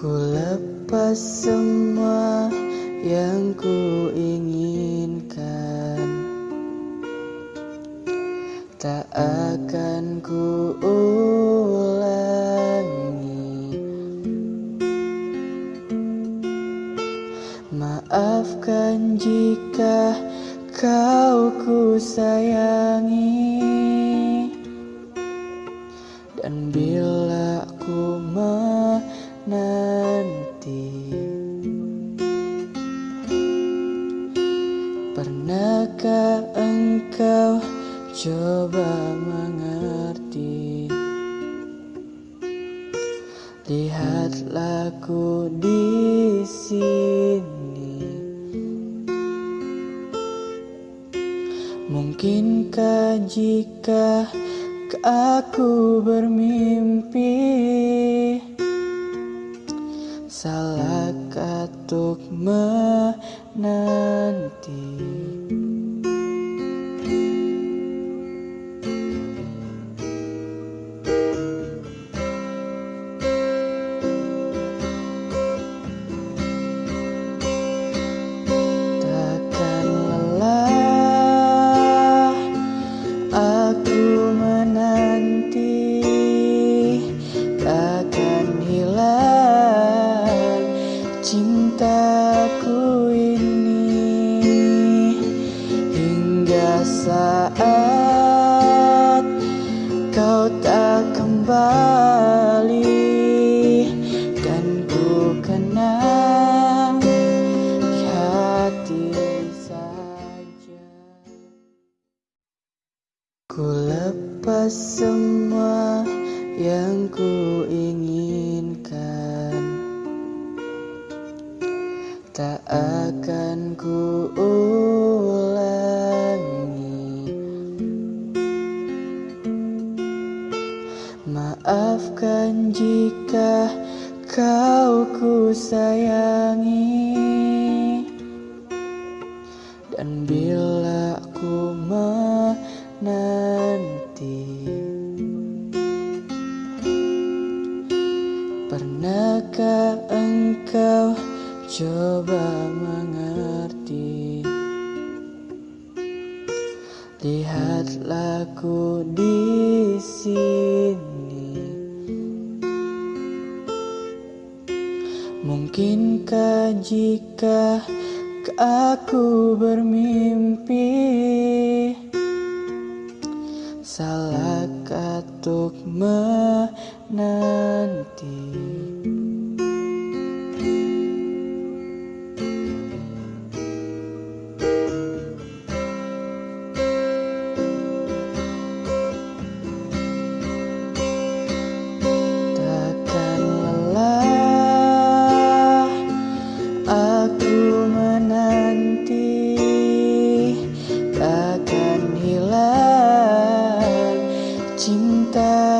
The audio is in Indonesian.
Ku lepas semua yang ku inginkan Tak akan ku ulangi Maafkan jika kau ku sayangi Dan bila ku menanti Pernahkah engkau coba mengerti? Lihatlah ku di sini. Mungkinkah jika aku bermimpi Salah katuk menanti cintaku ini Hingga saat kau tak kembali Dan ku kenang hati saja. Ku lepas semua yang ku Tak akan ku ulangi Maafkan jika kau ku sayangi Dan bila ku menanti Pernahkah engkau coba mengerti. Lihatlah ku di sini. Mungkinkah jika aku bermimpi? Salah katuk menanti cintaku